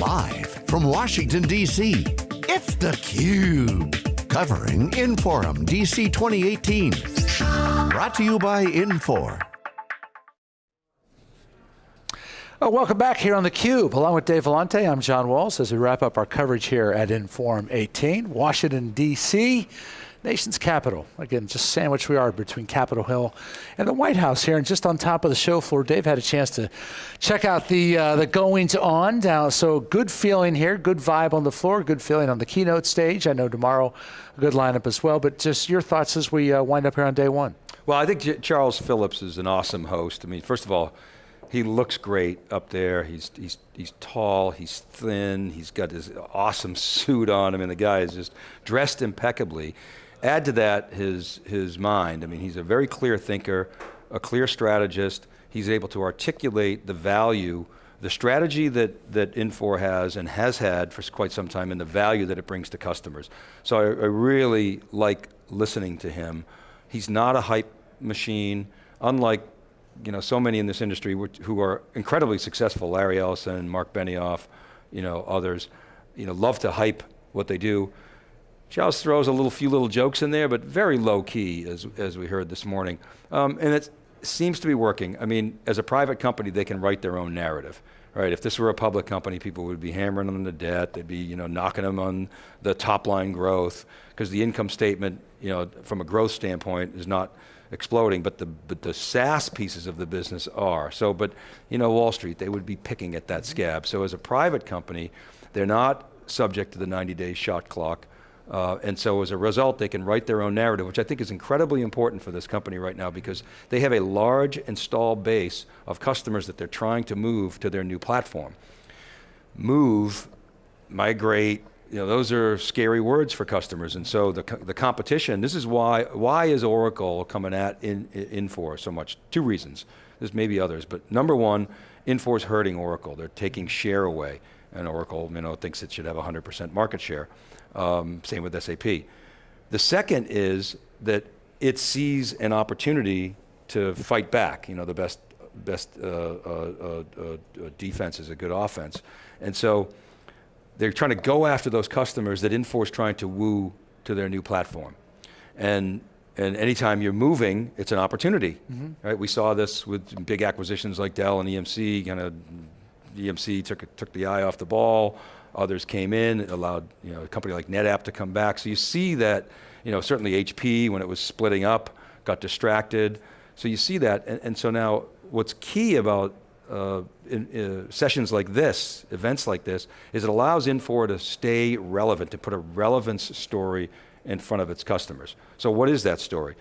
Live from Washington, D.C., it's theCUBE. Covering Inforum DC 2018. Brought to you by Infor. Well, welcome back here on theCUBE. Along with Dave Vellante, I'm John Walls as we wrap up our coverage here at Inforum 18, Washington, D.C nation's capital. Again, just sandwiched we are between Capitol Hill and the White House here. And just on top of the show floor, Dave had a chance to check out the uh, the goings on down. So good feeling here, good vibe on the floor, good feeling on the keynote stage. I know tomorrow a good lineup as well. But just your thoughts as we uh, wind up here on day one. Well, I think J Charles Phillips is an awesome host. I mean, first of all, he looks great up there. He's, he's, he's tall, he's thin, he's got this awesome suit on. I mean, the guy is just dressed impeccably. Add to that his, his mind. I mean, he's a very clear thinker, a clear strategist. He's able to articulate the value, the strategy that, that Infor has and has had for quite some time and the value that it brings to customers. So I, I really like listening to him. He's not a hype machine, unlike you know, so many in this industry which, who are incredibly successful, Larry Ellison, Mark Benioff, you know, others, you know, love to hype what they do. Charles throws a little few little jokes in there, but very low key, as, as we heard this morning. Um, and it seems to be working. I mean, as a private company, they can write their own narrative. Right, if this were a public company, people would be hammering on the debt, they'd be you know, knocking them on the top line growth, because the income statement, you know, from a growth standpoint, is not exploding, but the, but the SaaS pieces of the business are. So, but you know, Wall Street, they would be picking at that scab. So as a private company, they're not subject to the 90 day shot clock. Uh, and so as a result, they can write their own narrative, which I think is incredibly important for this company right now because they have a large installed base of customers that they're trying to move to their new platform. Move, migrate, you know, those are scary words for customers. And so the, the competition, this is why, why is Oracle coming at in, Infor so much? Two reasons. There's maybe others, but number one, Infor's hurting Oracle. They're taking share away and Oracle you know, thinks it should have 100% market share. Um, same with SAP. The second is that it sees an opportunity to fight back. You know, the best, best uh, uh, uh, uh defense is a good offense. And so they're trying to go after those customers that Infor trying to woo to their new platform. And, and anytime you're moving, it's an opportunity, mm -hmm. right? We saw this with big acquisitions like Dell and EMC, kind of EMC took, took the eye off the ball, others came in, allowed you know, a company like NetApp to come back. So you see that, you know, certainly HP, when it was splitting up, got distracted. So you see that, and, and so now what's key about uh, in, uh, sessions like this, events like this, is it allows Infor to stay relevant, to put a relevance story in front of its customers. So what is that story?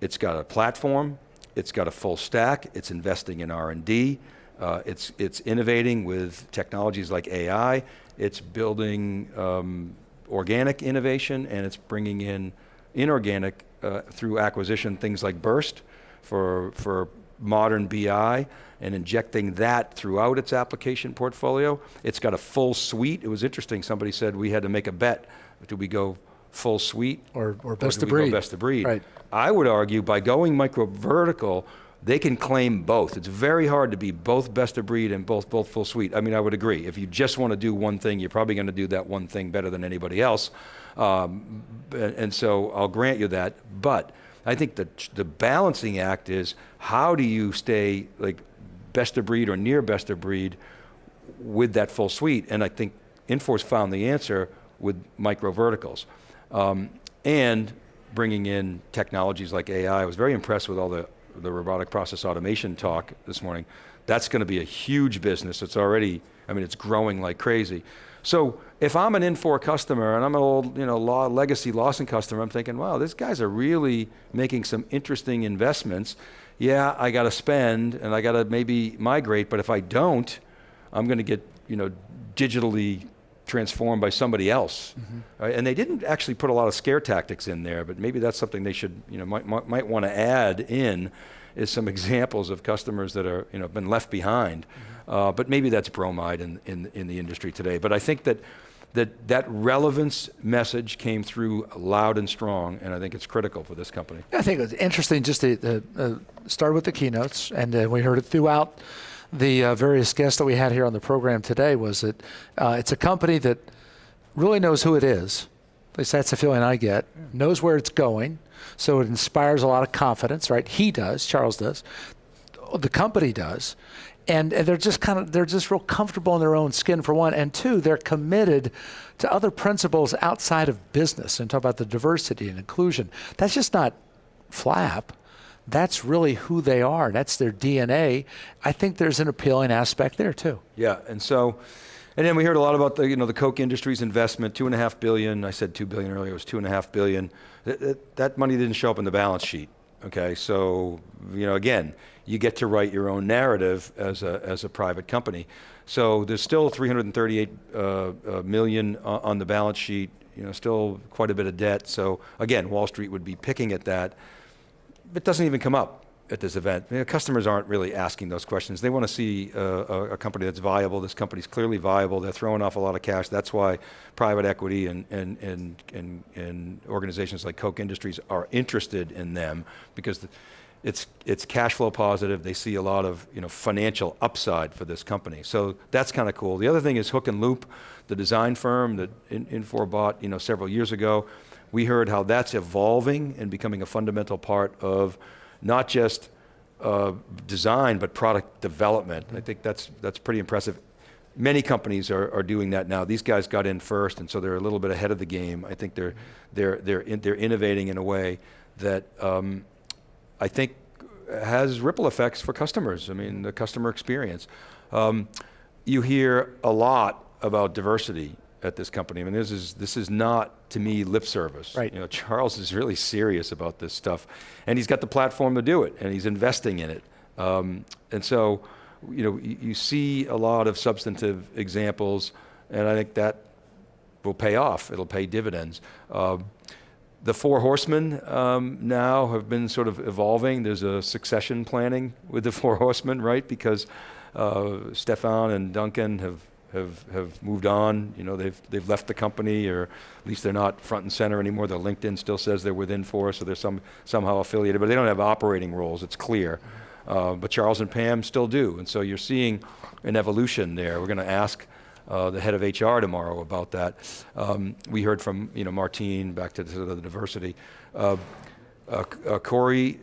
It's got a platform, it's got a full stack, it's investing in R&D, uh, it's, it's innovating with technologies like AI, it's building um, organic innovation and it's bringing in inorganic uh, through acquisition, things like Birst for, for modern BI and injecting that throughout its application portfolio. It's got a full suite. It was interesting, somebody said we had to make a bet. Do we go full suite? Or, or best or of breed. best of breed. Right. I would argue by going micro vertical, they can claim both. It's very hard to be both best of breed and both, both full suite. I mean, I would agree. If you just want to do one thing, you're probably going to do that one thing better than anybody else. Um, and so I'll grant you that. But I think the, the balancing act is how do you stay like best of breed or near best of breed with that full suite? And I think Infor's found the answer with micro verticals. Um, and bringing in technologies like AI. I was very impressed with all the the robotic process automation talk this morning, that's going to be a huge business. It's already, I mean, it's growing like crazy. So if I'm an Infor customer and I'm an old, you know, law, legacy Lawson customer, I'm thinking, wow, these guys are really making some interesting investments. Yeah, I got to spend and I got to maybe migrate, but if I don't, I'm going to get, you know, digitally transformed by somebody else. Mm -hmm. right? And they didn't actually put a lot of scare tactics in there, but maybe that's something they should, you know, might, might, might want to add in is some examples of customers that are, you know, been left behind. Mm -hmm. uh, but maybe that's bromide in, in, in the industry today. But I think that that that relevance message came through loud and strong, and I think it's critical for this company. I think it's interesting just to uh, start with the keynotes, and uh, we heard it throughout the uh, various guests that we had here on the program today was that uh, it's a company that really knows who it is. At least that's the feeling I get. Knows where it's going, so it inspires a lot of confidence. Right? He does. Charles does. The company does. And, and they're just kind of they're just real comfortable in their own skin for one and two they're committed to other principles outside of business and talk about the diversity and inclusion that's just not flap that's really who they are. That's their DNA. I think there's an appealing aspect there too. Yeah, and so, and then we heard a lot about the you know the Koch Industries investment, two and a half billion. I said two billion earlier. It was two and a half billion. That, that, that money didn't show up in the balance sheet. Okay, so you know again, you get to write your own narrative as a as a private company. So there's still 338 uh, uh, million on the balance sheet. You know, still quite a bit of debt. So again, Wall Street would be picking at that it doesn't even come up at this event. You know, customers aren't really asking those questions. They want to see uh, a, a, company that's viable. This company's clearly viable. They're throwing off a lot of cash. That's why private equity and, and, and, and, and organizations like Koch Industries are interested in them because it's, it's cash flow positive. They see a lot of you know, financial upside for this company. So that's kind of cool. The other thing is Hook and Loop, the design firm that Infor bought you know, several years ago. We heard how that's evolving and becoming a fundamental part of not just uh, design, but product development. I think that's, that's pretty impressive. Many companies are, are doing that now. These guys got in first, and so they're a little bit ahead of the game. I think they're, they're, they're, in, they're innovating in a way that um, I think has ripple effects for customers. I mean, the customer experience. Um, you hear a lot about diversity at this company. I mean, this is this is not to me lip service. Right. You know, Charles is really serious about this stuff, and he's got the platform to do it, and he's investing in it. Um, and so, you know, you, you, see a lot of substantive examples, and I think that will pay off. It'll pay dividends. Um, the four horsemen um, now have been sort of evolving. There's a succession planning with the four horsemen, right? Because uh, Stefan and Duncan have have, have moved on. You know, they've, they've left the company, or at least they're not front and center anymore. Their LinkedIn still says they're with Infor, so they're some, somehow affiliated, but they don't have operating roles, it's clear. Uh, but Charles and Pam still do, and so you're seeing an evolution there. We're going to ask uh, the head of HR tomorrow about that. Um, we heard from you know Martine back to the, the diversity. Uh, uh, uh Corey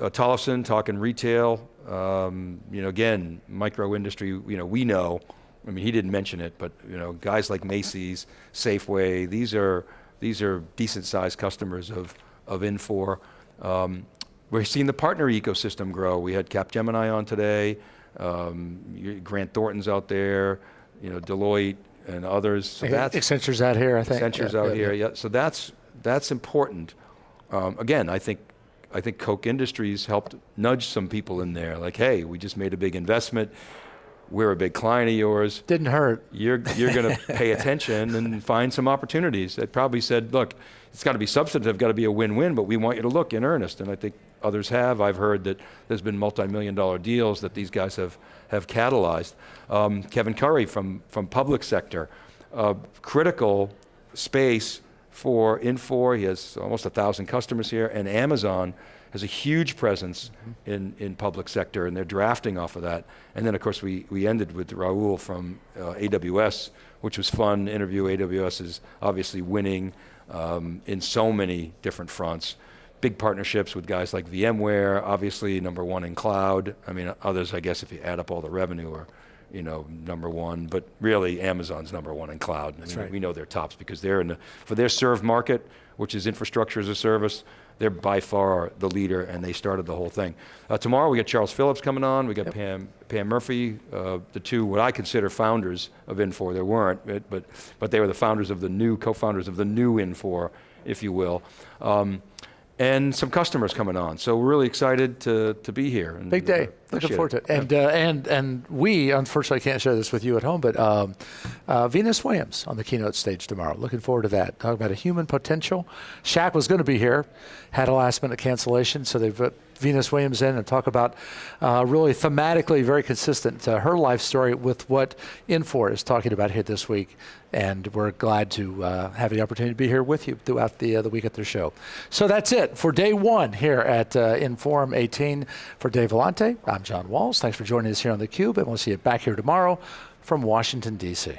uh, Tollefson talking retail. Um, you know, again, micro industry. You know, we know I mean, he didn't mention it, but you know, guys like Macy's, Safeway, these are these are decent sized customers of of Infor. Um, we're seeing the partner ecosystem grow. We had Capgemini on today, um, Grant Thornton's out there, you know, Deloitte and others. So that's Accenture's out here, I think. Accenture's yeah, out yeah, here, yeah. yeah. So that's that's important. Um, again, I think I think Koch Industries helped nudge some people in there, like, hey, we just made a big investment we're a big client of yours. Didn't hurt. You're, you're going to pay attention and find some opportunities. That probably said, look, it's got to be substantive, got to be a win-win, but we want you to look in earnest. And I think others have. I've heard that there's been multi-million dollar deals that these guys have, have catalyzed. Um, Kevin Curry from, from public sector, uh, critical space for Infor. He has almost a thousand customers here, and Amazon has a huge presence mm-hmm. in, in public sector, and they're drafting off of that. And then, of course, we, we ended with Raul from uh, AWS, which was fun. Interview AWS is obviously winning um, in so many different fronts. Big partnerships with guys like VMware, obviously number one in cloud. I mean, others, I guess, if you add up all the revenue, are you know number one. But really, Amazon's number one in cloud. I mean, right. We know they're tops because they're in the, for their served market, which is infrastructure as a service they're by far the leader, and they started the whole thing. Uh, tomorrow we got Charles Phillips coming on. We got yep. Pam Pam Murphy, uh, the two what I consider founders of Infor. There weren't, but but, but they were the founders of the new co-founders of the new Infor, if you will. Um, and some customers coming on. So we're really excited to, to be here. And, Big day. Uh, Looking forward it. to it. And, uh, and, and we, unfortunately, can't share this with you at home, but um, uh, Venus Williams on the keynote stage tomorrow. Looking forward to that. Talking about a human potential. Shaq was going to be here, had a last minute cancellation, so they've Venus Williams in and talk about uh, really thematically very consistent uh, her life story with what Infor is talking about here this week. And we're glad to uh, have the opportunity to be here with you throughout the, uh, the week at their show. So that's it for day one here at uh, Inforum 18. For Dave Vellante, I'm John Walls. Thanks for joining us here on theCUBE, and we'll see you back here tomorrow from Washington, D.C.